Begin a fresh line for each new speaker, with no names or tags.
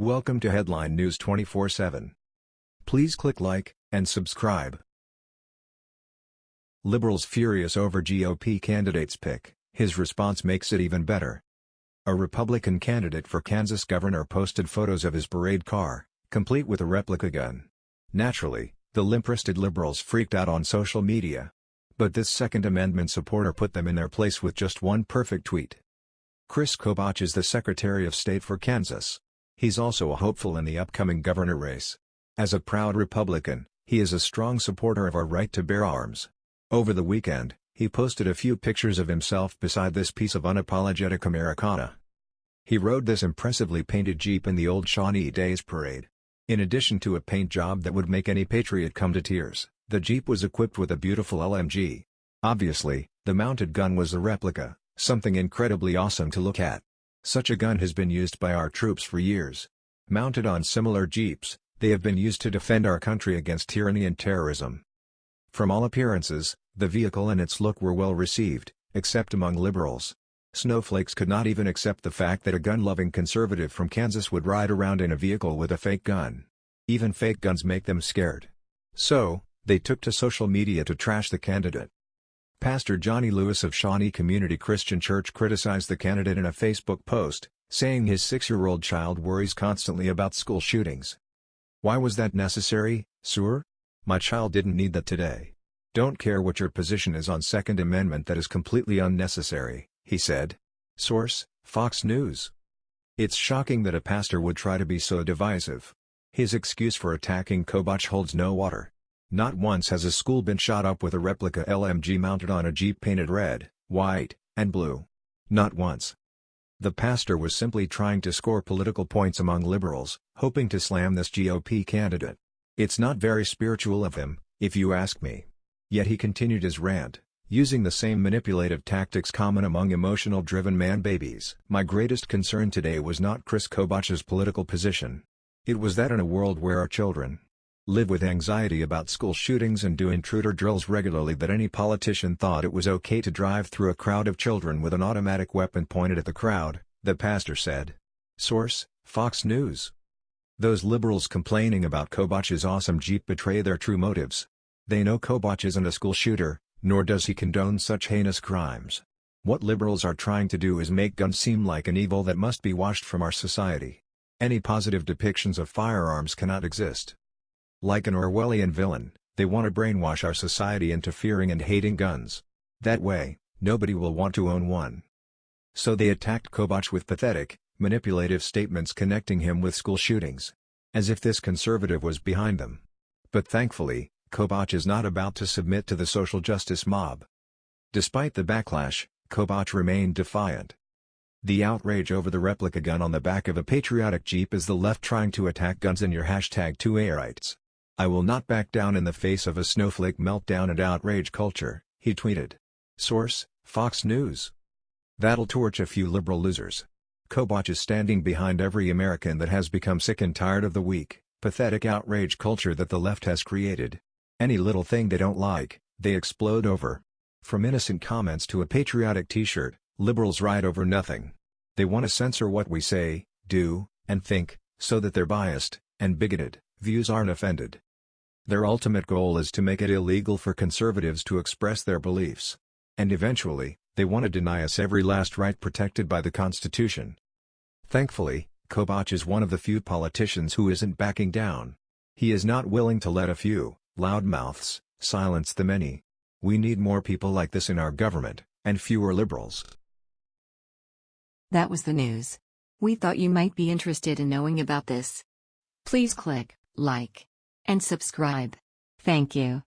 Welcome to Headline News 24/7. Please click like and subscribe. Liberals furious over GOP candidate's pick. His response makes it even better. A Republican candidate for Kansas governor posted photos of his parade car, complete with a replica gun. Naturally, the limp-wristed liberals freaked out on social media. But this Second Amendment supporter put them in their place with just one perfect tweet. Chris Kobach is the Secretary of State for Kansas. He's also a hopeful in the upcoming governor race. As a proud Republican, he is a strong supporter of our right to bear arms. Over the weekend, he posted a few pictures of himself beside this piece of unapologetic Americana. He rode this impressively painted Jeep in the old Shawnee Days parade. In addition to a paint job that would make any patriot come to tears, the Jeep was equipped with a beautiful LMG. Obviously, the mounted gun was a replica, something incredibly awesome to look at. Such a gun has been used by our troops for years. Mounted on similar Jeeps, they have been used to defend our country against tyranny and terrorism. From all appearances, the vehicle and its look were well received, except among liberals. Snowflakes could not even accept the fact that a gun-loving conservative from Kansas would ride around in a vehicle with a fake gun. Even fake guns make them scared. So, they took to social media to trash the candidate. Pastor Johnny Lewis of Shawnee Community Christian Church criticized the candidate in a Facebook post, saying his six-year-old child worries constantly about school shootings. Why was that necessary, sir? My child didn't need that today. Don't care what your position is on Second Amendment that is completely unnecessary he said. Source, Fox News. It's shocking that a pastor would try to be so divisive. His excuse for attacking Kobach holds no water. Not once has a school been shot up with a replica LMG mounted on a Jeep painted red, white, and blue. Not once. The pastor was simply trying to score political points among liberals, hoping to slam this GOP candidate. It's not very spiritual of him, if you ask me. Yet he continued his rant using the same manipulative tactics common among emotional-driven man-babies. My greatest concern today was not Chris Kobach's political position. It was that in a world where our children live with anxiety about school shootings and do intruder drills regularly that any politician thought it was okay to drive through a crowd of children with an automatic weapon pointed at the crowd, the pastor said. Source, Fox News. Those liberals complaining about Kobach's awesome Jeep betray their true motives. They know Kobach isn't a school shooter, nor does he condone such heinous crimes. What liberals are trying to do is make guns seem like an evil that must be washed from our society. Any positive depictions of firearms cannot exist. Like an Orwellian villain, they want to brainwash our society into fearing and hating guns. That way, nobody will want to own one. So they attacked Kobach with pathetic, manipulative statements connecting him with school shootings. As if this conservative was behind them. But thankfully, Kobach is not about to submit to the social justice mob. Despite the backlash, Kobach remained defiant. The outrage over the replica gun on the back of a patriotic Jeep is the left trying to attack guns in your hashtag 2ARights. I will not back down in the face of a snowflake meltdown and outrage culture, he tweeted. Source, Fox News. That'll torch a few liberal losers. Kobach is standing behind every American that has become sick and tired of the weak, pathetic outrage culture that the left has created. Any little thing they don't like, they explode over. From innocent comments to a patriotic t-shirt, liberals ride over nothing. They want to censor what we say, do, and think, so that their biased, and bigoted, views aren't offended. Their ultimate goal is to make it illegal for conservatives to express their beliefs. And eventually, they want to deny us every last right protected by the Constitution. Thankfully, Kobach is one of the few politicians who isn't backing down. He is not willing to let a few, loudmouths, silence the many. We need more people like this in our government, and fewer liberals.
That was the news. We thought you might be interested in knowing about this. Please click like and subscribe. Thank you.